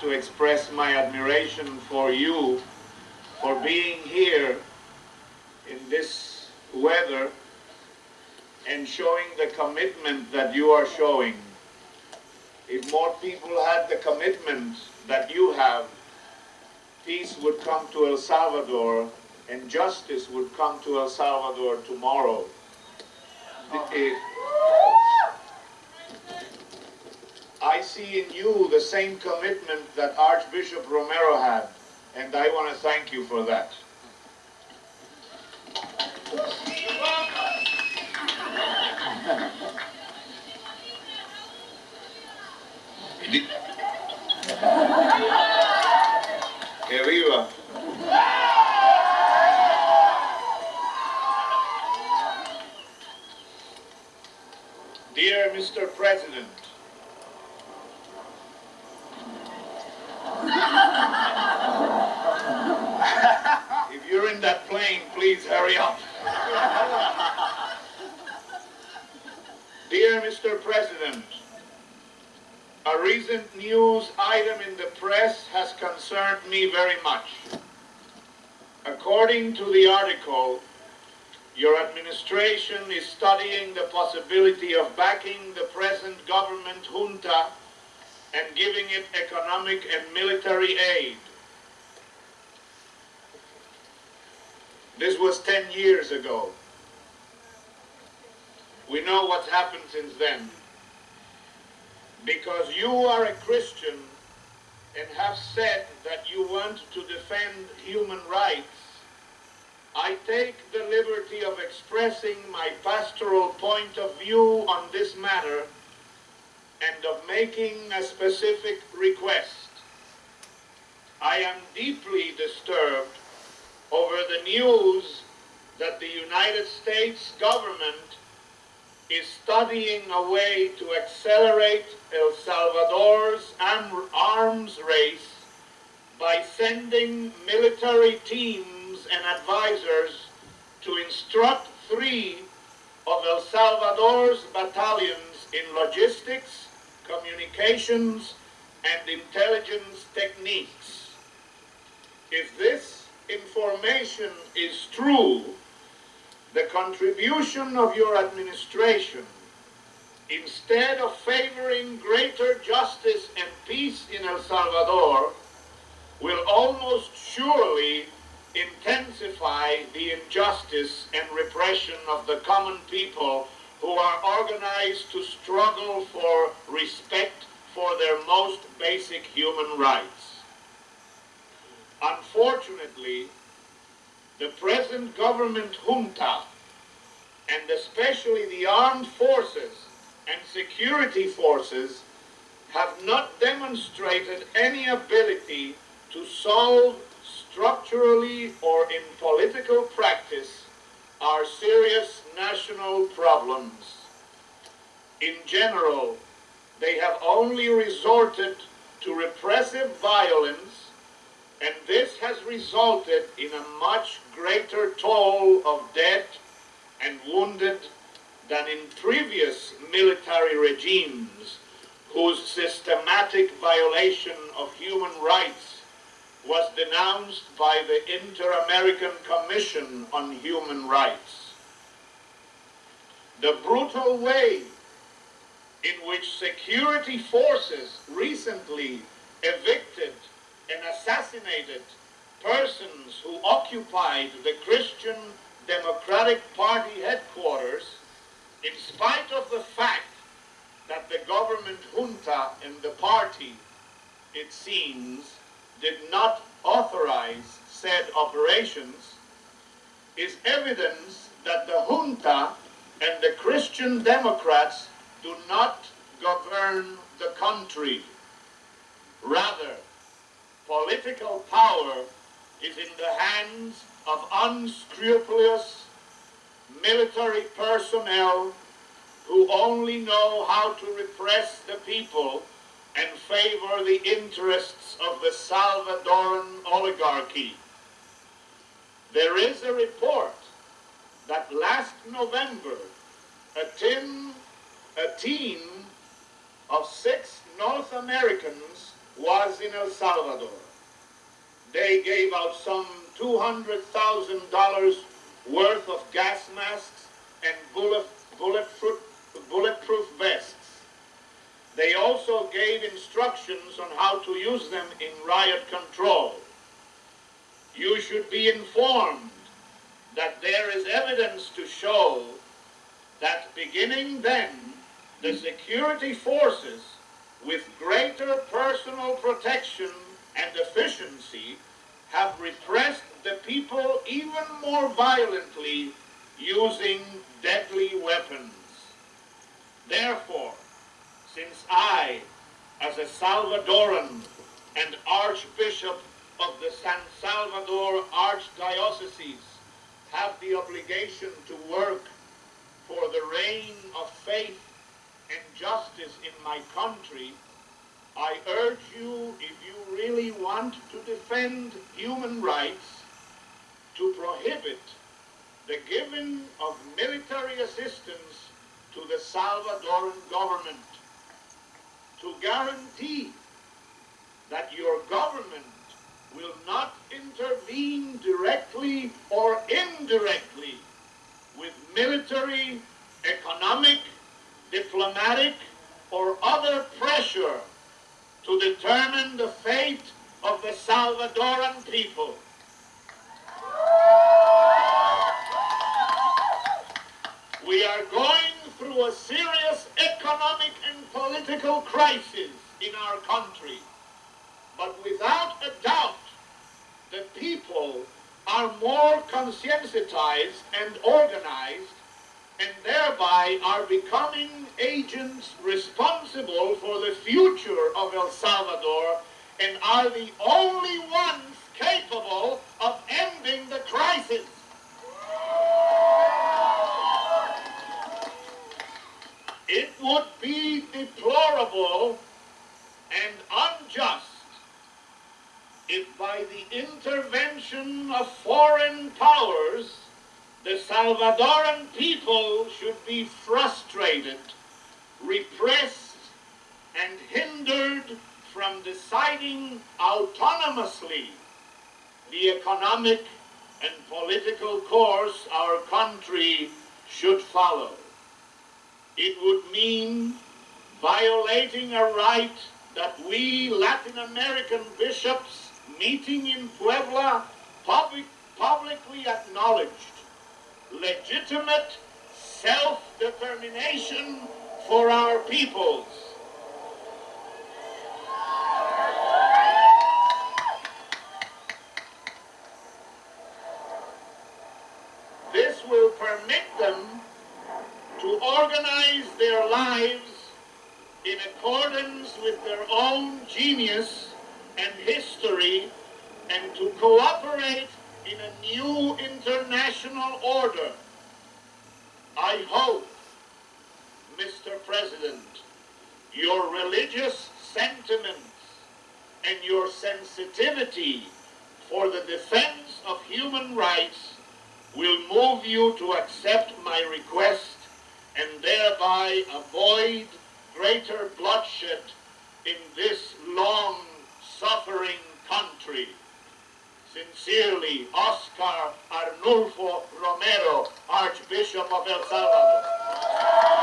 to express my admiration for you for being here in this weather and showing the commitment that you are showing. If more people had the commitment that you have, peace would come to El Salvador and justice would come to El Salvador tomorrow. Uh-huh. If- I see in you the same commitment that Archbishop Romero had, and I want to thank you for that. Que viva. Dear Mr. President, if you're in that plane, please hurry up. Dear Mr. President, a recent news item in the press has concerned me very much. According to the article, your administration is studying the possibility of backing the present government junta and giving it economic and military aid. This was 10 years ago. We know what's happened since then. Because you are a Christian and have said that you want to defend human rights, I take the liberty of expressing my pastoral point of view on this matter and of making a specific request. I am deeply disturbed over the news that the United States government is studying a way to accelerate El Salvador's arms race by sending military teams and advisors to instruct three of El Salvador's battalions in logistics, communications, and intelligence techniques. If this information is true, the contribution of your administration, instead of favoring greater justice and peace in El Salvador, will almost surely intensify the injustice and repression of the common people who are organized to struggle for respect for their most basic human rights. Unfortunately, the present government junta, and especially the armed forces and security forces, have not demonstrated any ability to solve structurally or in political practice our serious national problems. In general, they have only resorted to repressive violence and this has resulted in a much greater toll of dead and wounded than in previous military regimes whose systematic violation of human rights was denounced by the Inter-American Commission on Human Rights. The brutal way in which security forces recently evicted assassinated persons who occupied the Christian Democratic Party headquarters, in spite of the fact that the government junta and the party, it seems, did not authorize said operations, is evidence that the junta and the Christian Democrats do not govern the country. Rather, political power is in the hands of unscrupulous military personnel who only know how to repress the people and favor the interests of the Salvadoran oligarchy. There is a report that last November, a team, a team of six North Americans was in El Salvador. They gave out some $200,000 worth of gas masks and bullet, bulletproof, bulletproof vests. They also gave instructions on how to use them in riot control. You should be informed that there is evidence to show that beginning then, the security forces, with greater personal protection and efficiency, have repressed the people even more violently using deadly weapons. Therefore, since I, as a Salvadoran and Archbishop of the San Salvador Archdiocese, have the obligation to work for the reign of faith and justice in my country, I urge you, if you really want to defend human rights, to prohibit the giving of military assistance to the Salvadoran government, to guarantee that your government will not intervene directly or indirectly with military, economic, diplomatic, or other pressure to determine the fate of the Salvadoran people. We are going through a serious economic and political crisis in our country. But without a doubt, the people are more conscientized and organized and thereby are becoming agents responsible for the future of El Salvador and are the only ones capable of ending the crisis. It would be deplorable and unjust if by the intervention of foreign powers the Salvadoran people should be frustrated, repressed, and hindered from deciding autonomously the economic and political course our country should follow. It would mean violating a right that we Latin American bishops meeting in Puebla public, publicly acknowledged legitimate self-determination for our peoples. This will permit them to organize their lives in accordance with their own genius and history and to cooperate in a new international order. I hope, Mr. President, your religious sentiments and your sensitivity for the defense of human rights will move you to accept my request and thereby avoid greater bloodshed in this long-suffering country. Sincerely, Oscar Arnulfo Romero, Archbishop of El Salvador.